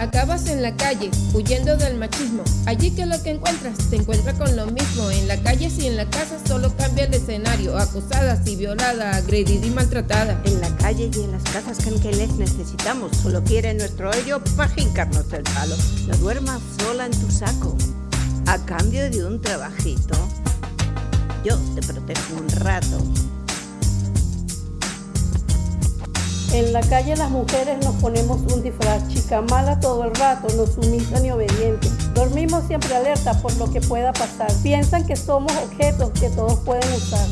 Acabas en la calle, huyendo del machismo. Allí que lo que encuentras, te encuentra con lo mismo. En la calle y en la casa solo cambia el escenario. Acosada, y violada, agredida y maltratada. En la calle y en las casas que, que les necesitamos. Solo quieren nuestro hoyo para jincarnos el palo. No duermas sola en tu saco. A cambio de un trabajito, yo te protejo un rato. En la calle las mujeres nos ponemos un disfraz, chica mala todo el rato, no sumisa ni obediente. Dormimos siempre alerta por lo que pueda pasar. Piensan que somos objetos que todos pueden usar.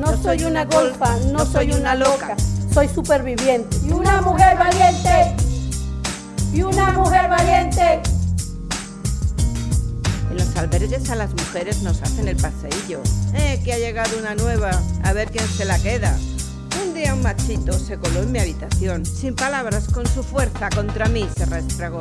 No soy una golfa, no soy una loca, soy superviviente. Y una mujer valiente. Y una mujer valiente. Albergues a las mujeres nos hacen el paseillo. Eh, que ha llegado una nueva, a ver quién se la queda. Un día un machito se coló en mi habitación. Sin palabras, con su fuerza contra mí se restregó.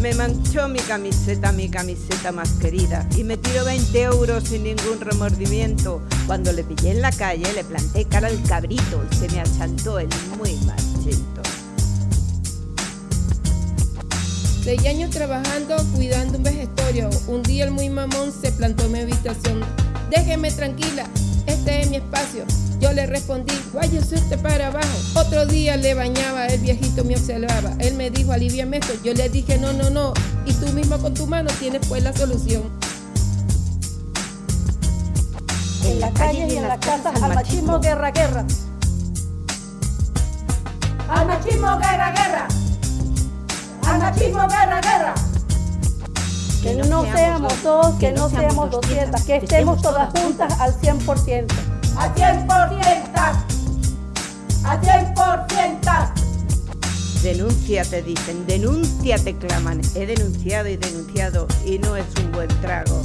Me manchó mi camiseta, mi camiseta más querida, y me tiró 20 euros sin ningún remordimiento. Cuando le pillé en la calle, le planté cara al cabrito y se me achantó el muy machito. Seis años trabajando, cuidando un vejestorio. Un día el muy mamón se plantó en mi habitación. Déjeme tranquila, este es mi espacio. Yo le respondí, váyase usted para abajo. Otro día le bañaba, el viejito me observaba. Él me dijo, aliviame esto. Yo le dije, no, no, no. Y tú mismo con tu mano tienes pues la solución. En la calle y en las casas, al machismo, guerra, guerra. Al machismo, guerra, guerra. Machismo, guerra, guerra. Que no seamos dos, que no seamos 200, que estemos todas juntas al 100%. Al 100%. Al 100%. Denuncia, te dicen, denuncia, te claman. He denunciado y denunciado y no es un buen trago.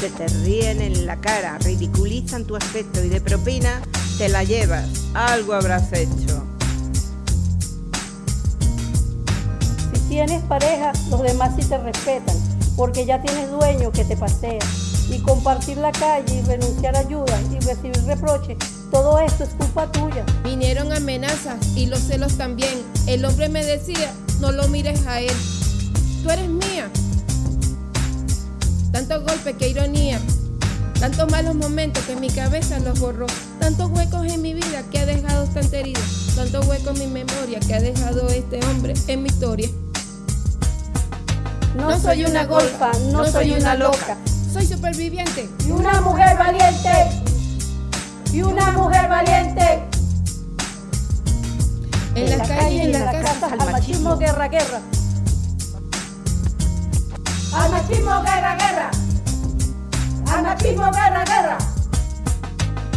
Se te ríen en la cara, ridiculizan tu aspecto y de propina te la llevas. Algo habrás hecho. Tienes pareja, los demás sí te respetan, porque ya tienes dueño que te pasea. Y compartir la calle y renunciar a ayuda y recibir reproches, todo esto es culpa tuya. Vinieron amenazas y los celos también. El hombre me decía, no lo mires a él. Tú eres mía. Tantos golpes, qué ironía. Tantos malos momentos que mi cabeza los borró. Tantos huecos en mi vida que ha dejado tanta herida. Tantos huecos en mi memoria que ha dejado este hombre en mi historia. No, soy una golfa, no, soy una loca. Soy superviviente. Y una mujer valiente. Y una mujer valiente. En, la, calle y en las casas, casas. al machismo, guerra, guerra. Al machismo, guerra, guerra. Al machismo, guerra, guerra.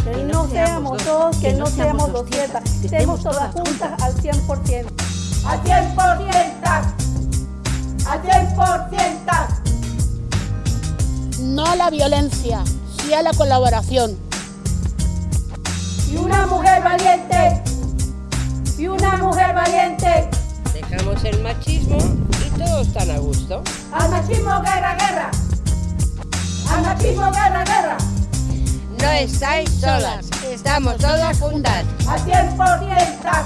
Que no seamos dos, que no seamos 200, que estemos todas juntas al 100%. Al 100%. A la violencia, sí a la colaboración. Y una mujer valiente. Y una mujer valiente. Dejamos el machismo y todos están a gusto. Al machismo, guerra, guerra. Al machismo, guerra, guerra. No estáis solas, estamos todas juntas. Al 100%.